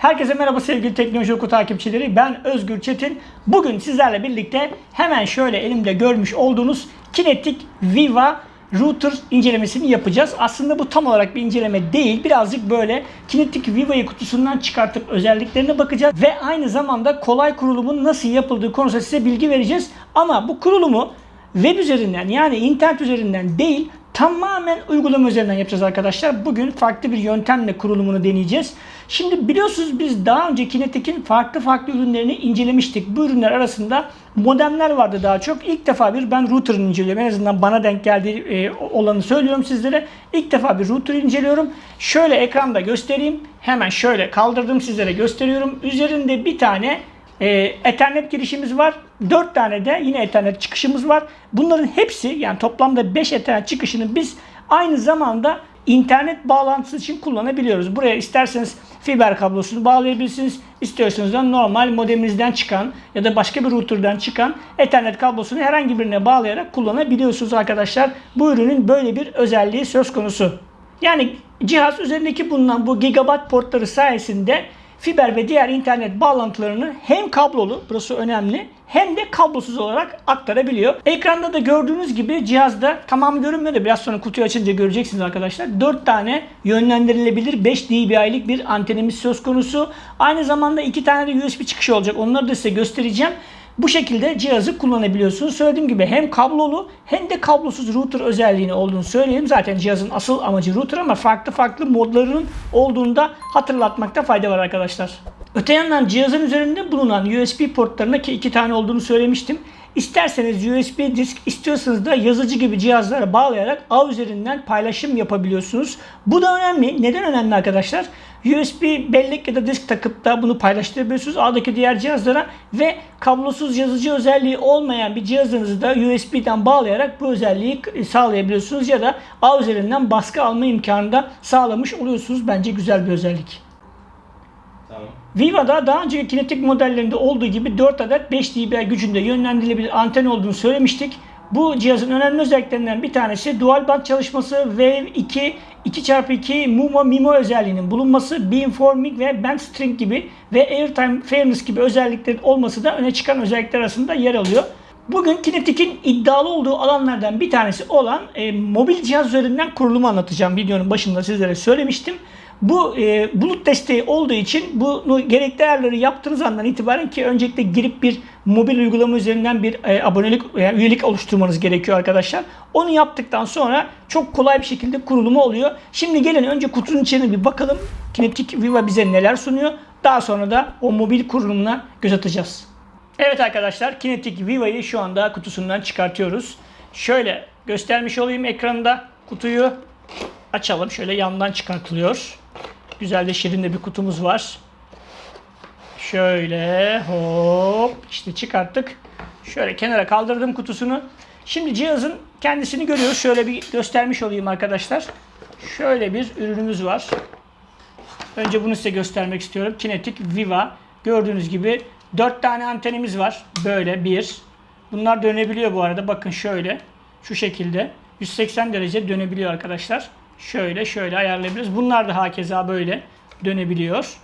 Herkese merhaba sevgili Teknoloji Oku takipçileri. Ben Özgür Çetin. Bugün sizlerle birlikte hemen şöyle elimde görmüş olduğunuz Kinetic Viva router incelemesini yapacağız. Aslında bu tam olarak bir inceleme değil. Birazcık böyle Kinetic Viva'yı kutusundan çıkartıp özelliklerine bakacağız. Ve aynı zamanda kolay kurulumun nasıl yapıldığı konusunda size bilgi vereceğiz. Ama bu kurulumu web üzerinden yani internet üzerinden değil tamamen uygulama üzerinden yapacağız arkadaşlar. Bugün farklı bir yöntemle kurulumunu deneyeceğiz. Şimdi biliyorsunuz biz daha önce Kinetic'in farklı farklı ürünlerini incelemiştik. Bu ürünler arasında modemler vardı daha çok. İlk defa bir ben router'ını inceliyorum. En azından bana denk geldiği e, olanı söylüyorum sizlere. İlk defa bir router inceliyorum. Şöyle ekranda göstereyim. Hemen şöyle kaldırdım sizlere gösteriyorum. Üzerinde bir tane e, Ethernet girişimiz var. 4 tane de yine Ethernet çıkışımız var. Bunların hepsi yani toplamda 5 Ethernet çıkışını biz aynı zamanda internet bağlantısı için kullanabiliyoruz. Buraya isterseniz fiber kablosunu bağlayabilirsiniz. İstiyorsanız da normal modeminizden çıkan ya da başka bir router'dan çıkan Ethernet kablosunu herhangi birine bağlayarak kullanabiliyorsunuz arkadaşlar. Bu ürünün böyle bir özelliği söz konusu. Yani cihaz üzerindeki bulunan bu gigabyte portları sayesinde fiber ve diğer internet bağlantılarını hem kablolu, burası önemli, hem de kablosuz olarak aktarabiliyor. Ekranda da gördüğünüz gibi cihazda tamam görünmüyor da biraz sonra kutuyu açınca göreceksiniz arkadaşlar. 4 tane yönlendirilebilir 5 dB'lik bir antenimiz söz konusu. Aynı zamanda 2 tane de USB çıkışı olacak. Onları da size göstereceğim. Bu şekilde cihazı kullanabiliyorsunuz. Söylediğim gibi hem kablolu hem de kablosuz router özelliğini olduğunu söyleyelim. Zaten cihazın asıl amacı router ama farklı farklı modlarının olduğunu da hatırlatmakta fayda var arkadaşlar. Öte yandan cihazın üzerinde bulunan USB portlarına ki iki tane olduğunu söylemiştim. İsterseniz USB disk, istiyorsanız da yazıcı gibi cihazlara bağlayarak ağ üzerinden paylaşım yapabiliyorsunuz. Bu da önemli. Neden önemli arkadaşlar? USB bellek ya da disk takıp da bunu paylaştırabiliyorsunuz ağdaki diğer cihazlara ve kablosuz yazıcı özelliği olmayan bir cihazınızı da USB'den bağlayarak bu özelliği sağlayabiliyorsunuz ya da ağ üzerinden baskı alma imkanı da sağlamış oluyorsunuz. Bence güzel bir özellik. Tamam. Viva'da daha önceki kinetik modellerinde olduğu gibi 4 adet 5 dB gücünde yönlendirilebilir anten olduğunu söylemiştik. Bu cihazın önemli özelliklerinden bir tanesi dual band çalışması, Wave 2, 2x2 MUMO MIMO özelliğinin bulunması, beamforming ve band string gibi ve airtime fairness gibi özelliklerin olması da öne çıkan özellikler arasında yer alıyor. Bugün Kinetic'in iddialı olduğu alanlardan bir tanesi olan e, mobil cihaz üzerinden kurulumu anlatacağım. Videonun başında sizlere söylemiştim. Bu e, bulut desteği olduğu için bunu gerekli ayarları yaptığınız andan itibaren ki öncelikle girip bir mobil uygulama üzerinden bir e, abonelik veya üyelik oluşturmanız gerekiyor arkadaşlar. Onu yaptıktan sonra çok kolay bir şekilde kurulumu oluyor. Şimdi gelin önce kutunun içine bir bakalım. Kinetic Viva bize neler sunuyor. Daha sonra da o mobil kurulumuna göz atacağız. Evet arkadaşlar Kinetic Viva'yı şu anda kutusundan çıkartıyoruz. Şöyle göstermiş olayım ekranda kutuyu açalım. Şöyle yandan çıkartılıyor. Güzel de şirin de bir kutumuz var. Şöyle hop işte çıkarttık. Şöyle kenara kaldırdım kutusunu. Şimdi cihazın kendisini görüyoruz. Şöyle bir göstermiş olayım arkadaşlar. Şöyle bir ürünümüz var. Önce bunu size göstermek istiyorum. Kinetic Viva. Gördüğünüz gibi 4 tane antenimiz var. Böyle bir. Bunlar dönebiliyor bu arada. Bakın şöyle. Şu şekilde. 180 derece dönebiliyor arkadaşlar. Şöyle şöyle ayarlayabiliriz. Bunlar da hakeza böyle dönebiliyor.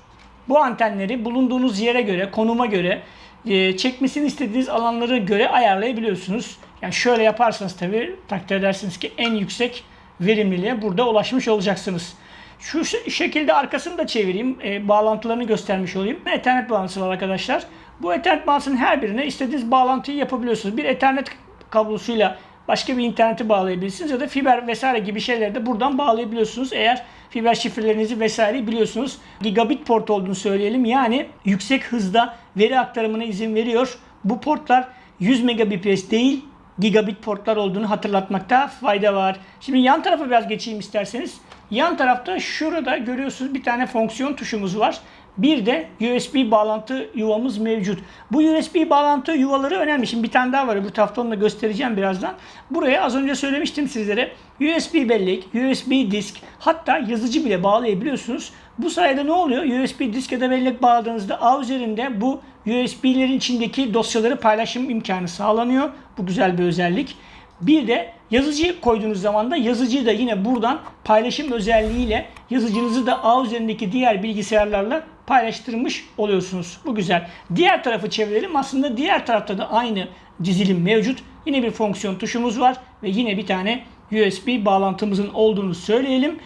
Bu antenleri bulunduğunuz yere göre, konuma göre, e, çekmesini istediğiniz alanlara göre ayarlayabiliyorsunuz. Yani şöyle yaparsanız tabii takdir edersiniz ki en yüksek verimliliğe burada ulaşmış olacaksınız. Şu şekilde arkasını da çevireyim. E, bağlantılarını göstermiş olayım. Ethernet bağlantısı var arkadaşlar. Bu Ethernet bağlantısının her birine istediğiniz bağlantıyı yapabiliyorsunuz. Bir Ethernet kablosuyla başka bir interneti bağlayabilirsiniz ya da fiber vesaire gibi şeyleri de buradan bağlayabiliyorsunuz. Eğer fiber şifrelerinizi vesaire biliyorsunuz. Gigabit port olduğunu söyleyelim. Yani yüksek hızda veri aktarımına izin veriyor. Bu portlar 100 megabps değil gigabit portlar olduğunu hatırlatmakta fayda var. Şimdi yan tarafa biraz geçeyim isterseniz. Yan tarafta şurada görüyorsunuz bir tane fonksiyon tuşumuz var. Bir de USB bağlantı yuvamız mevcut. Bu USB bağlantı yuvaları önemli. Şimdi bir tane daha var. Bu tarafta onu da göstereceğim birazdan. Buraya az önce söylemiştim sizlere. USB bellek, USB disk hatta yazıcı bile bağlayabiliyorsunuz. Bu sayede ne oluyor? USB disk ya da bellek bağladığınızda ağ üzerinde bu USB'lerin içindeki dosyaları paylaşım imkanı sağlanıyor. Bu güzel bir özellik. Bir de yazıcıyı koyduğunuz zaman da yazıcıyı da yine buradan paylaşım özelliğiyle yazıcınızı da ağ üzerindeki diğer bilgisayarlarla paylaştırmış oluyorsunuz. Bu güzel. Diğer tarafı çevirelim. Aslında diğer tarafta da aynı dizilim mevcut. Yine bir fonksiyon tuşumuz var ve yine bir tane USB bağlantımızın olduğunu söyleyelim.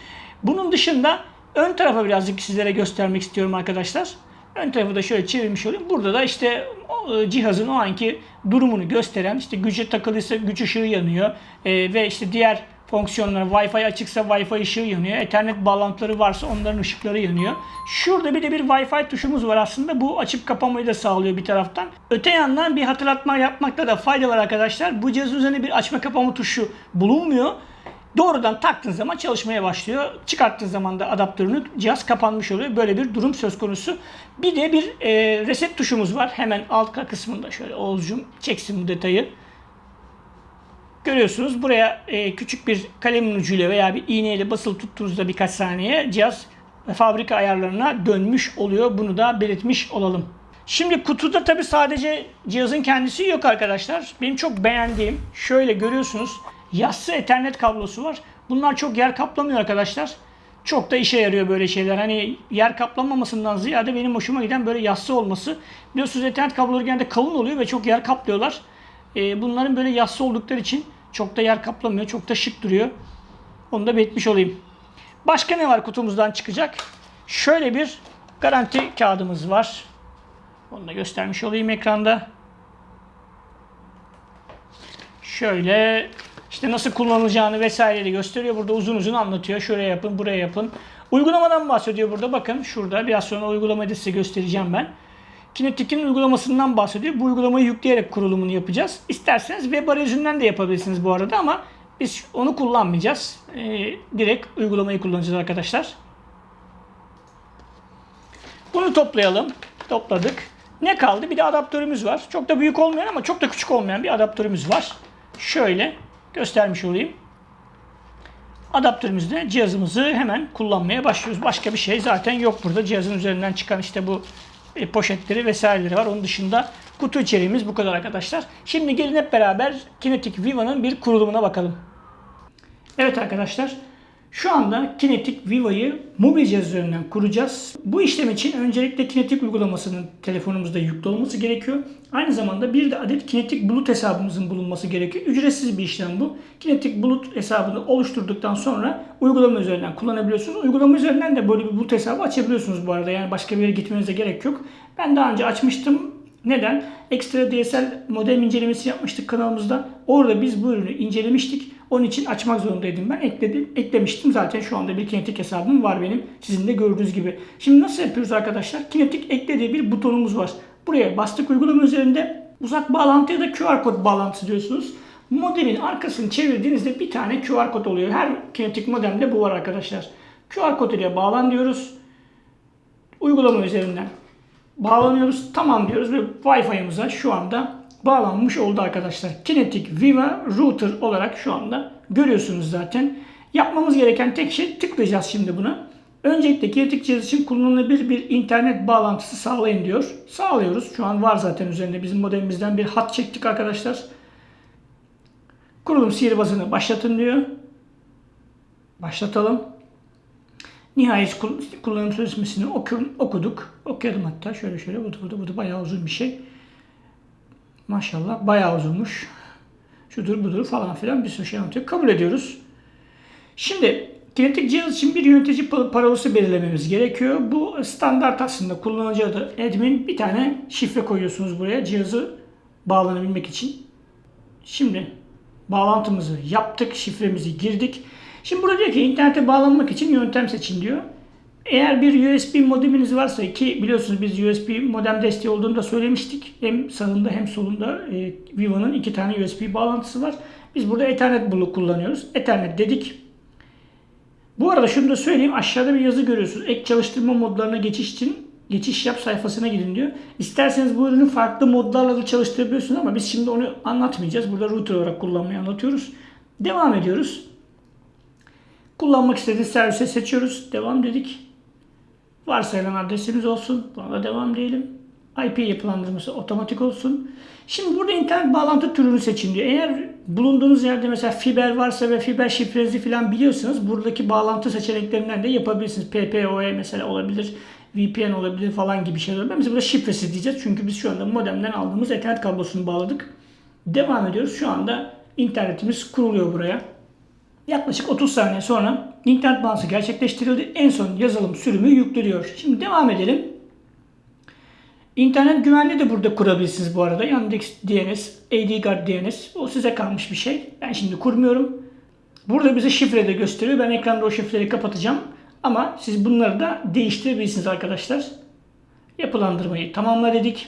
Bunun dışında ön tarafa birazcık sizlere göstermek istiyorum arkadaşlar. Ön tarafı da şöyle çevirmiş olayım. Burada da işte e, cihazın o anki durumunu gösteren işte güce takılıysa güç ışığı yanıyor E, ve işte diğer fonksiyonlar Wi-Fi açıksa Wi-Fi ışığı yanıyor. Ethernet bağlantıları varsa onların ışıkları yanıyor. Şurada bir de bir Wi-Fi tuşumuz var aslında. Bu açıp kapamayı da sağlıyor bir taraftan. Öte yandan bir hatırlatma yapmakta da fayda var arkadaşlar. Bu cihazın üzerinde bir açma kapama tuşu bulunmuyor. Doğrudan taktığın zaman çalışmaya başlıyor. Çıkarttığın zaman da adaptörünü cihaz kapanmış oluyor. Böyle bir durum söz konusu. Bir de bir e, reset tuşumuz var. Hemen alt kısmında şöyle Oğuzcum çeksin bu detayı. Görüyorsunuz buraya e, küçük bir kalemin ucuyla veya bir iğneyle basılı tuttuğunuzda birkaç saniye cihaz fabrika ayarlarına dönmüş oluyor. Bunu da belirtmiş olalım. Şimdi kutuda tabi sadece cihazın kendisi yok arkadaşlar. Benim çok beğendiğim şöyle görüyorsunuz yassı ethernet kablosu var. Bunlar çok yer kaplamıyor arkadaşlar. Çok da işe yarıyor böyle şeyler. Hani yer kaplamamasından ziyade benim hoşuma giden böyle yassı olması. Biliyorsunuz ethernet kabloları genelde kalın oluyor ve çok yer kaplıyorlar. Ee, bunların böyle yassı oldukları için çok da yer kaplamıyor. Çok da şık duruyor. Onu da belirtmiş olayım. Başka ne var kutumuzdan çıkacak? Şöyle bir garanti kağıdımız var. Onu da göstermiş olayım ekranda. Şöyle işte nasıl kullanılacağını vesaire de gösteriyor. Burada uzun uzun anlatıyor. Şuraya yapın, buraya yapın. Uygulamadan bahsediyor burada. Bakın şurada biraz sonra uygulamayı da size göstereceğim ben. Kinetik'in uygulamasından bahsediyor. Bu uygulamayı yükleyerek kurulumunu yapacağız. İsterseniz web arayüzünden de yapabilirsiniz bu arada ama biz onu kullanmayacağız. Ee, direkt uygulamayı kullanacağız arkadaşlar. Bunu toplayalım. Topladık. Ne kaldı? Bir de adaptörümüz var. Çok da büyük olmayan ama çok da küçük olmayan bir adaptörümüz var. Şöyle göstermiş olayım. Adaptörümüzde cihazımızı hemen kullanmaya başlıyoruz. Başka bir şey zaten yok burada. Cihazın üzerinden çıkan işte bu e, poşetleri vesaireleri var. Onun dışında kutu içeriğimiz bu kadar arkadaşlar. Şimdi gelin hep beraber Kinetic Viva'nın bir kurulumuna bakalım. Evet arkadaşlar. Şu anda Kinetic Viva'yı mobil cihaz üzerinden kuracağız. Bu işlem için öncelikle Kinetic uygulamasının telefonumuzda yüklü olması gerekiyor. Aynı zamanda bir de adet Kinetic Bulut hesabımızın bulunması gerekiyor. Ücretsiz bir işlem bu. Kinetic Bulut hesabını oluşturduktan sonra uygulama üzerinden kullanabiliyorsunuz. Uygulama üzerinden de böyle bir bulut hesabı açabiliyorsunuz bu arada. Yani başka bir yere gitmenize gerek yok. Ben daha önce açmıştım. Neden? Ekstra DSL modem incelemesi yapmıştık kanalımızda. Orada biz bu ürünü incelemiştik. Onun için açmak zorundaydım ben. Ekledim, eklemiştim. Zaten şu anda bir kinetik hesabım var benim. Sizin de gördüğünüz gibi. Şimdi nasıl yapıyoruz arkadaşlar? Kinetik eklediği bir butonumuz var. Buraya bastık uygulama üzerinde uzak bağlantı ya da QR kod bağlantısı diyorsunuz. Modemin arkasını çevirdiğinizde bir tane QR kod oluyor. Her kinetik modemde bu var arkadaşlar. QR kod ile bağlan diyoruz. Uygulama üzerinden bağlanıyoruz. Tamam diyoruz ve Wi-Fi'mize şu anda bağlanmış oldu arkadaşlar. Kinetic Viva Router olarak şu anda görüyorsunuz zaten. Yapmamız gereken tek şey tıklayacağız şimdi buna. Öncelikle kinetik cihaz için kullanılabilir bir internet bağlantısı sağlayın diyor. Sağlıyoruz. Şu an var zaten üzerinde bizim modemimizden bir hat çektik arkadaşlar. Kurulum sihirbazını başlatın diyor. Başlatalım. Nihayet kullanım sözleşmesini okuduk. Okuyalım hatta. Şöyle şöyle. Bu da, bu da, bu da bayağı uzun bir şey. Maşallah bayağı uzunmuş. Şudur budur falan filan bir sürü şey anlatıyor. Kabul ediyoruz. Şimdi kinetik cihaz için bir yönetici parolası belirlememiz gerekiyor. Bu standart aslında kullanıcı adı admin bir tane şifre koyuyorsunuz buraya cihazı bağlanabilmek için. Şimdi bağlantımızı yaptık, şifremizi girdik. Şimdi burada diyor ki internete bağlanmak için yöntem seçin diyor. Eğer bir USB modeminiz varsa ki biliyorsunuz biz USB modem desteği olduğunu da söylemiştik. Hem sağında hem solunda e, Viva'nın iki tane USB bağlantısı var. Biz burada Ethernet bulu kullanıyoruz. Ethernet dedik. Bu arada şunu da söyleyeyim. Aşağıda bir yazı görüyorsunuz. Ek çalıştırma modlarına geçiş için geçiş yap sayfasına gidin diyor. İsterseniz bu ürünü farklı modlarla da çalıştırabiliyorsunuz ama biz şimdi onu anlatmayacağız. Burada router olarak kullanmayı anlatıyoruz. Devam ediyoruz. Kullanmak istediğiniz servise seçiyoruz. Devam dedik. Varsayılan adresimiz olsun. Buna devam diyelim. IP yapılandırması otomatik olsun. Şimdi burada internet bağlantı türünü seçin diyor. Eğer bulunduğunuz yerde mesela fiber varsa ve fiber şifrenizi falan biliyorsanız buradaki bağlantı seçeneklerinden de yapabilirsiniz. PPOE mesela olabilir. VPN olabilir falan gibi şeyler olabilir. Biz burada şifresiz diyeceğiz. Çünkü biz şu anda modemden aldığımız Ethernet kablosunu bağladık. Devam ediyoruz. Şu anda internetimiz kuruluyor buraya. Yaklaşık 30 saniye sonra internet bağlantısı gerçekleştirildi. En son yazılım sürümü yükleniyor. Şimdi devam edelim. İnternet güvenliği de burada kurabilirsiniz bu arada. Yandex DNS, AdGuard DNS. O size kalmış bir şey. Ben şimdi kurmuyorum. Burada bize şifre de gösteriyor. Ben ekranda o şifreleri kapatacağım. Ama siz bunları da değiştirebilirsiniz arkadaşlar. Yapılandırmayı tamamla dedik.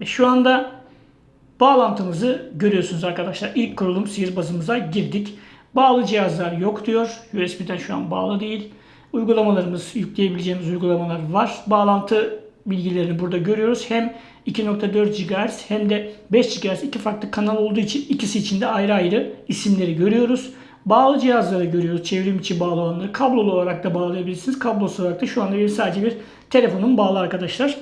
Ve şu anda bağlantımızı görüyorsunuz arkadaşlar. İlk kurulum sihirbazımıza girdik. Bağlı cihazlar yok diyor. USB'den şu an bağlı değil. Uygulamalarımız, yükleyebileceğimiz uygulamalar var. Bağlantı bilgilerini burada görüyoruz. Hem 2.4 GHz hem de 5 GHz iki farklı kanal olduğu için ikisi için de ayrı ayrı isimleri görüyoruz. Bağlı cihazları görüyoruz. Çevrim içi bağlı olanları. Kablolu olarak da bağlayabilirsiniz. Kablosuz olarak da şu anda benim sadece bir telefonum bağlı arkadaşlar.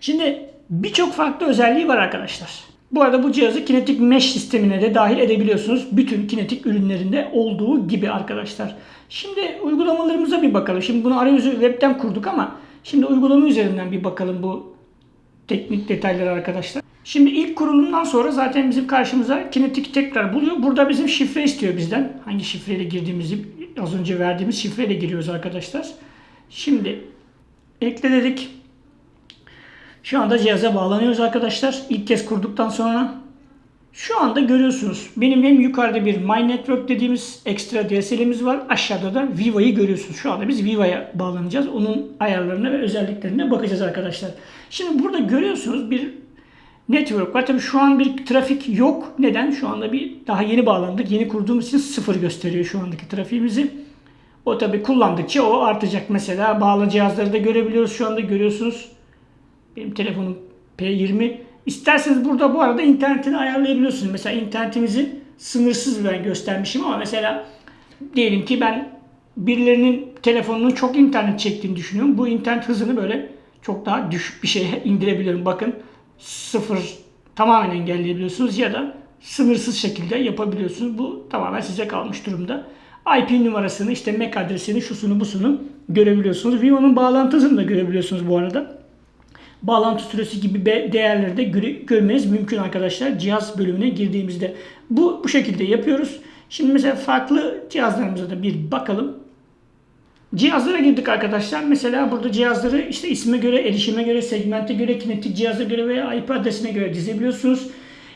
Şimdi birçok farklı özelliği var arkadaşlar. Bu arada bu cihazı kinetik mesh sistemine de dahil edebiliyorsunuz. Bütün kinetik ürünlerinde olduğu gibi arkadaşlar. Şimdi uygulamalarımıza bir bakalım. Şimdi bunu arayüzü webten kurduk ama şimdi uygulama üzerinden bir bakalım bu teknik detayları arkadaşlar. Şimdi ilk kurulumdan sonra zaten bizim karşımıza kinetik tekrar buluyor. Burada bizim şifre istiyor bizden. Hangi şifreyle girdiğimizi az önce verdiğimiz şifreyle giriyoruz arkadaşlar. Şimdi ekle dedik. Şu anda cihaza bağlanıyoruz arkadaşlar. İlk kez kurduktan sonra. Şu anda görüyorsunuz. Benim hem yukarıda bir My Network dediğimiz ekstra DSL'imiz var. Aşağıda da Viva'yı görüyorsunuz. Şu anda biz Viva'ya bağlanacağız. Onun ayarlarına ve özelliklerine bakacağız arkadaşlar. Şimdi burada görüyorsunuz bir network var. Tabii şu an bir trafik yok. Neden? Şu anda bir daha yeni bağlandık. Yeni kurduğumuz için sıfır gösteriyor şu andaki trafiğimizi. O tabii kullandıkça o artacak. Mesela bağlı cihazları da görebiliyoruz. Şu anda görüyorsunuz. Benim telefonum P20. İsterseniz burada bu arada internetini ayarlayabiliyorsunuz. Mesela internetimizi sınırsız ben göstermişim ama mesela diyelim ki ben birilerinin telefonunun çok internet çektiğini düşünüyorum. Bu internet hızını böyle çok daha düşük bir şeye indirebiliyorum. Bakın sıfır tamamen engelleyebiliyorsunuz ya da sınırsız şekilde yapabiliyorsunuz. Bu tamamen size kalmış durumda. IP numarasını işte MAC adresini şusunu busunu görebiliyorsunuz. Vivo'nun bağlantısını da görebiliyorsunuz bu arada bağlantı süresi gibi değerleri de görmeniz mümkün arkadaşlar cihaz bölümüne girdiğimizde. Bu bu şekilde yapıyoruz. Şimdi mesela farklı cihazlarımıza da bir bakalım. Cihazlara girdik arkadaşlar. Mesela burada cihazları işte isme göre, erişime göre, segmente göre, kinetik cihaza göre veya IP adresine göre dizebiliyorsunuz.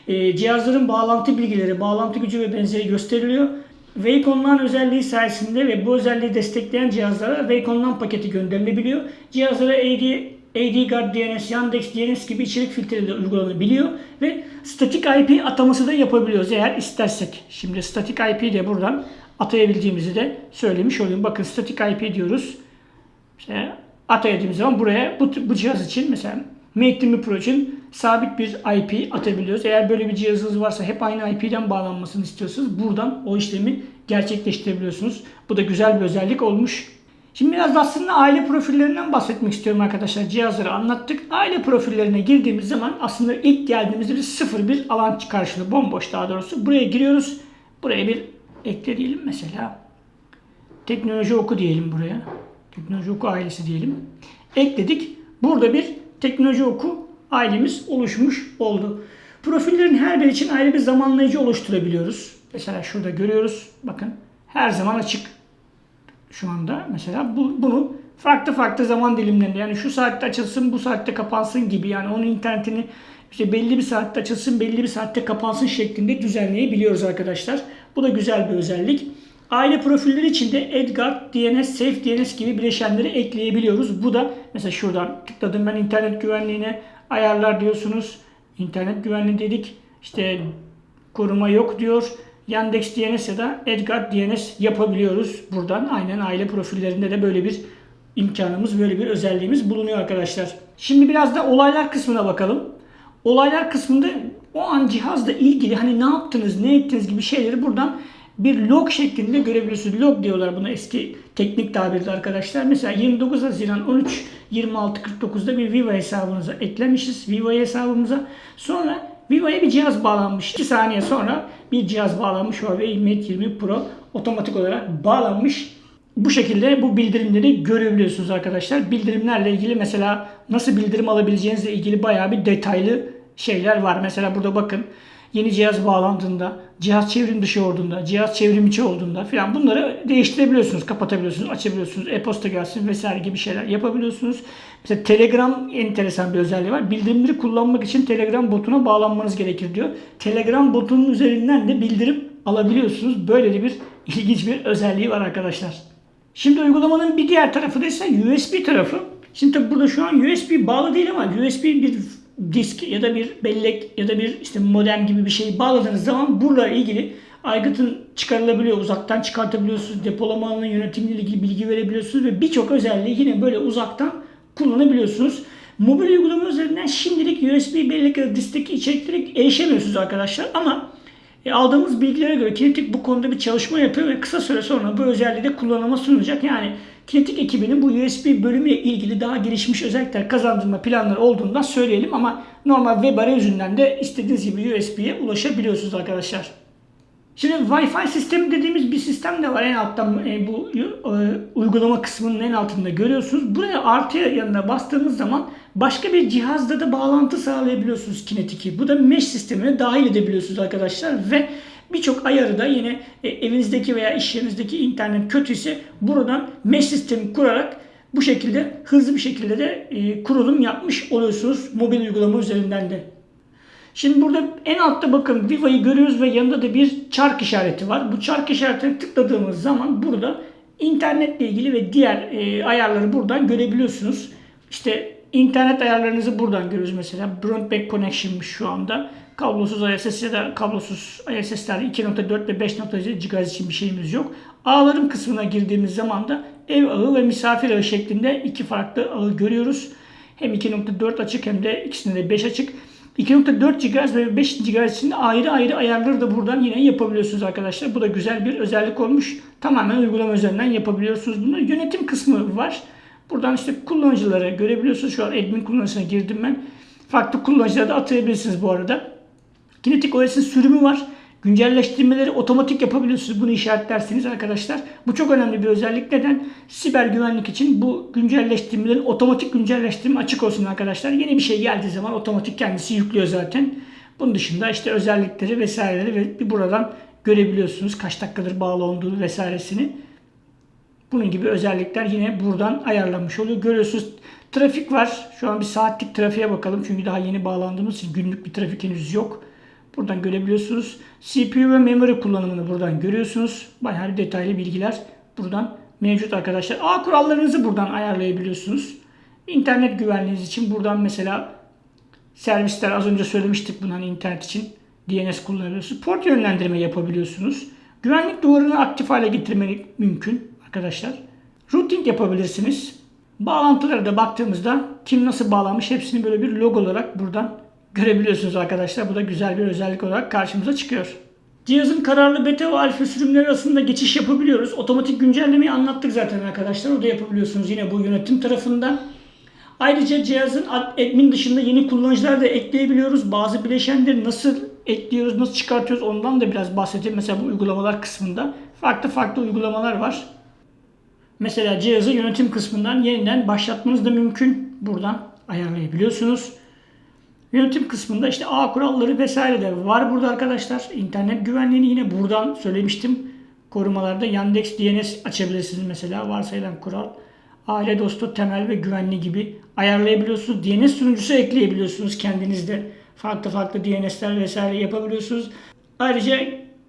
E, cihazların bağlantı bilgileri, bağlantı gücü ve benzeri gösteriliyor. Wacom özelliği sayesinde ve bu özelliği destekleyen cihazlara Wacom paketi gönderilebiliyor. Cihazlara AD AdGuard DNS, Yandex DNS gibi içerik filtreleri uygulanabiliyor ve statik IP ataması da yapabiliyoruz eğer istersek. Şimdi statik IP de buradan atayabildiğimizi de söylemiş olayım. Bakın statik IP diyoruz. İşte atayadığımız zaman buraya bu, bu cihaz için mesela Mate 20 Pro için sabit bir IP atabiliyoruz. Eğer böyle bir cihazınız varsa hep aynı IP'den bağlanmasını istiyorsanız buradan o işlemi gerçekleştirebiliyorsunuz. Bu da güzel bir özellik olmuş. Şimdi biraz aslında aile profillerinden bahsetmek istiyorum arkadaşlar. Cihazları anlattık. Aile profillerine girdiğimiz zaman aslında ilk geldiğimizde bir sıfır bir alan karşılığı. Bomboş daha doğrusu. Buraya giriyoruz. Buraya bir ekle diyelim mesela. Teknoloji oku diyelim buraya. Teknoloji oku ailesi diyelim. Ekledik. Burada bir teknoloji oku ailemiz oluşmuş oldu. Profillerin her biri için ayrı bir zamanlayıcı oluşturabiliyoruz. Mesela şurada görüyoruz. Bakın her zaman açık şu anda mesela bu, bunu farklı farklı zaman dilimlerinde yani şu saatte açılsın bu saatte kapansın gibi yani onun internetini işte belli bir saatte açılsın belli bir saatte kapansın şeklinde düzenleyebiliyoruz arkadaşlar. Bu da güzel bir özellik. Aile profilleri için de Edgard, DNS, Safe DNS gibi bileşenleri ekleyebiliyoruz. Bu da mesela şuradan tıkladım ben internet güvenliğine ayarlar diyorsunuz. İnternet güvenliği dedik. İşte koruma yok diyor. Yandex DNS ya da Edgar DNS yapabiliyoruz buradan. Aynen aile profillerinde de böyle bir imkanımız, böyle bir özelliğimiz bulunuyor arkadaşlar. Şimdi biraz da olaylar kısmına bakalım. Olaylar kısmında o an cihazla ilgili hani ne yaptınız, ne ettiniz gibi şeyleri buradan bir log şeklinde görebiliyorsunuz. Log diyorlar buna eski teknik tabirde arkadaşlar. Mesela 29 Haziran 13 26 49'da bir Viva hesabınıza eklemişiz. Viva hesabımıza. Sonra Viva'ya bir cihaz bağlanmış. 2 saniye sonra bir cihaz bağlanmış. Huawei Mate 20 Pro otomatik olarak bağlanmış. Bu şekilde bu bildirimleri görebiliyorsunuz arkadaşlar. Bildirimlerle ilgili mesela nasıl bildirim alabileceğinizle ilgili bayağı bir detaylı şeyler var. Mesela burada bakın yeni cihaz bağlandığında, cihaz çevrim dışı olduğunda, cihaz çevrim içi olduğunda filan bunları değiştirebiliyorsunuz, kapatabiliyorsunuz, açabiliyorsunuz, e-posta gelsin vesaire gibi şeyler yapabiliyorsunuz. Mesela Telegram enteresan bir özelliği var. Bildirimleri kullanmak için Telegram botuna bağlanmanız gerekir diyor. Telegram botunun üzerinden de bildirim alabiliyorsunuz. Böyle de bir ilginç bir özelliği var arkadaşlar. Şimdi uygulamanın bir diğer tarafı da ise USB tarafı. Şimdi tabi burada şu an USB bağlı değil ama USB bir disk ya da bir bellek ya da bir işte modem gibi bir şey bağladığınız zaman bununla ilgili aygıtın çıkarılabiliyor, uzaktan çıkartabiliyorsunuz, depolama alanı yönetimiyle ilgili bilgi verebiliyorsunuz ve birçok özelliği yine böyle uzaktan kullanabiliyorsunuz. Mobil uygulama üzerinden şimdilik USB bellek ya diskteki içeriklere erişemiyorsunuz arkadaşlar ama e, aldığımız bilgilere göre Kinetic bu konuda bir çalışma yapıyor ve kısa süre sonra bu özelliği de kullanıma sunacak. Yani Kinetic ekibinin bu USB bölümüyle ilgili daha gelişmiş özellikler kazandırma planları olduğundan söyleyelim ama normal web arayüzünden de istediğiniz gibi USB'ye ulaşabiliyorsunuz arkadaşlar. Şimdi Wi-Fi sistemi dediğimiz bir sistem de var en alttan e, bu e, uygulama kısmının en altında görüyorsunuz. Buraya artıya yanına bastığınız zaman başka bir cihazla da bağlantı sağlayabiliyorsunuz Kinetic'i. Bu da mesh sistemine dahil edebiliyorsunuz arkadaşlar ve birçok ayarı da yine e, evinizdeki veya iş yerinizdeki internet kötüyse buradan mesh sistemi kurarak bu şekilde hızlı bir şekilde de e, kurulum yapmış oluyorsunuz mobil uygulama üzerinden de. Şimdi burada en altta bakın Viva'yı görüyoruz ve yanında da bir çark işareti var. Bu çark işaretine tıkladığımız zaman burada internetle ilgili ve diğer e, ayarları buradan görebiliyorsunuz. İşte internet ayarlarınızı buradan görüyoruz mesela. Broadband Connection'mış şu anda. Kablosuz ISS ya da kablosuz ISS'lerde 2.4 ve 5.7 GHz için bir şeyimiz yok. Ağlarım kısmına girdiğimiz zaman da ev ağı ve misafir ağı şeklinde iki farklı ağı görüyoruz. Hem 2.4 açık hem de ikisinde de 5 açık. 2.4 GHz ve 5 GHz için ayrı ayrı ayarları da buradan yine yapabiliyorsunuz arkadaşlar. Bu da güzel bir özellik olmuş. Tamamen uygulama üzerinden yapabiliyorsunuz bunu. Yönetim kısmı var. Buradan işte kullanıcıları görebiliyorsunuz. Şu an admin kullanıcısına girdim ben. Farklı kullanıcıları da atayabilirsiniz bu arada. Kinetic OS'in sürümü var. Güncelleştirmeleri otomatik yapabiliyorsunuz. Bunu işaretlersiniz arkadaşlar. Bu çok önemli bir özellik. Neden? Siber güvenlik için bu güncelleştirmelerin otomatik güncelleştirme açık olsun arkadaşlar. Yeni bir şey geldiği zaman otomatik kendisi yüklüyor zaten. Bunun dışında işte özellikleri vesaireleri ve bir buradan görebiliyorsunuz. Kaç dakikadır bağlı olduğunu vesairesini. Bunun gibi özellikler yine buradan ayarlanmış oluyor. Görüyorsunuz trafik var. Şu an bir saatlik trafiğe bakalım. Çünkü daha yeni bağlandığımız için günlük bir trafik henüz yok. Buradan görebiliyorsunuz. CPU ve memory kullanımını buradan görüyorsunuz. Bayağı detaylı bilgiler buradan mevcut arkadaşlar. Ağ kurallarınızı buradan ayarlayabiliyorsunuz. İnternet güvenliğiniz için buradan mesela servisler az önce söylemiştik bunu hani internet için DNS kullanabiliyorsunuz. Port yönlendirme yapabiliyorsunuz. Güvenlik duvarını aktif hale getirmek mümkün arkadaşlar. Routing yapabilirsiniz. Bağlantılara da baktığımızda kim nasıl bağlanmış hepsini böyle bir log olarak buradan görebiliyorsunuz arkadaşlar. Bu da güzel bir özellik olarak karşımıza çıkıyor. Cihazın kararlı beta ve alfa sürümleri arasında geçiş yapabiliyoruz. Otomatik güncellemeyi anlattık zaten arkadaşlar. O da yapabiliyorsunuz yine bu yönetim tarafından. Ayrıca cihazın admin dışında yeni kullanıcılar da ekleyebiliyoruz. Bazı bileşenleri nasıl ekliyoruz, nasıl çıkartıyoruz ondan da biraz bahsedeyim. Mesela bu uygulamalar kısmında farklı farklı uygulamalar var. Mesela cihazı yönetim kısmından yeniden başlatmanız da mümkün. Buradan ayarlayabiliyorsunuz. Yönetim kısmında işte ağ kuralları vesaire de var burada arkadaşlar. İnternet güvenliğini yine buradan söylemiştim. Korumalarda Yandex DNS açabilirsiniz mesela varsayılan kural. Aile dostu, temel ve güvenli gibi ayarlayabiliyorsunuz. DNS sunucusu ekleyebiliyorsunuz kendinizde. Farklı farklı DNS'ler vesaire yapabiliyorsunuz. Ayrıca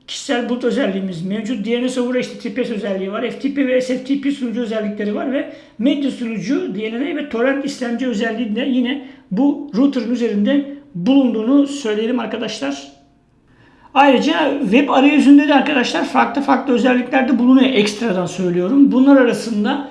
kişisel boot özelliğimiz mevcut. DNS over HTTPS özelliği var. FTP ve SFTP sunucu özellikleri var ve medya sunucu, DNS ve torrent işlemci özelliği de yine bu router'ın üzerinde bulunduğunu söyleyelim arkadaşlar. Ayrıca web arayüzünde de arkadaşlar farklı farklı özellikler de bulunuyor ekstradan söylüyorum. Bunlar arasında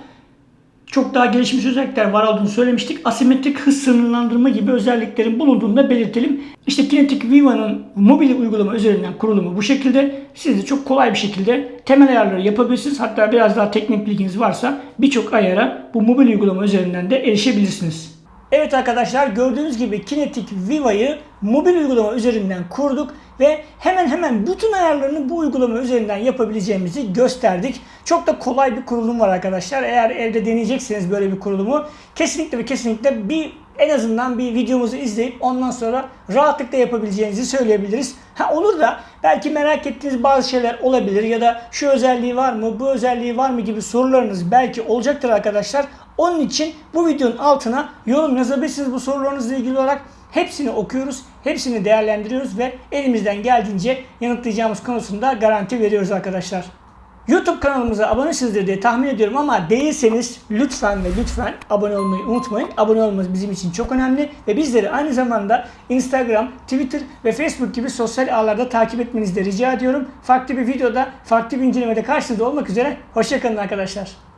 çok daha gelişmiş özellikler var olduğunu söylemiştik. Asimetrik hız sınırlandırma gibi özelliklerin bulunduğunu da belirtelim. İşte Kinetic Viva'nın mobil uygulama üzerinden kurulumu bu şekilde. Siz de çok kolay bir şekilde temel ayarları yapabilirsiniz. Hatta biraz daha teknik bilginiz varsa birçok ayara bu mobil uygulama üzerinden de erişebilirsiniz. Evet arkadaşlar gördüğünüz gibi Kinetic Viva'yı mobil uygulama üzerinden kurduk ve hemen hemen bütün ayarlarını bu uygulama üzerinden yapabileceğimizi gösterdik. Çok da kolay bir kurulum var arkadaşlar. Eğer evde deneyecekseniz böyle bir kurulumu kesinlikle ve kesinlikle bir en azından bir videomuzu izleyip ondan sonra rahatlıkla yapabileceğinizi söyleyebiliriz. Ha olur da belki merak ettiğiniz bazı şeyler olabilir ya da şu özelliği var mı, bu özelliği var mı gibi sorularınız belki olacaktır arkadaşlar. Onun için bu videonun altına yorum yazabilirsiniz bu sorularınızla ilgili olarak. Hepsini okuyoruz, hepsini değerlendiriyoruz ve elimizden geldiğince yanıtlayacağımız konusunda garanti veriyoruz arkadaşlar. YouTube kanalımıza abonesizdir diye tahmin ediyorum ama değilseniz lütfen ve lütfen abone olmayı unutmayın. Abone olmanız bizim için çok önemli ve bizleri aynı zamanda Instagram, Twitter ve Facebook gibi sosyal ağlarda takip etmenizi de rica ediyorum. Farklı bir videoda, farklı bir incelemede karşınızda olmak üzere. Hoşçakalın arkadaşlar.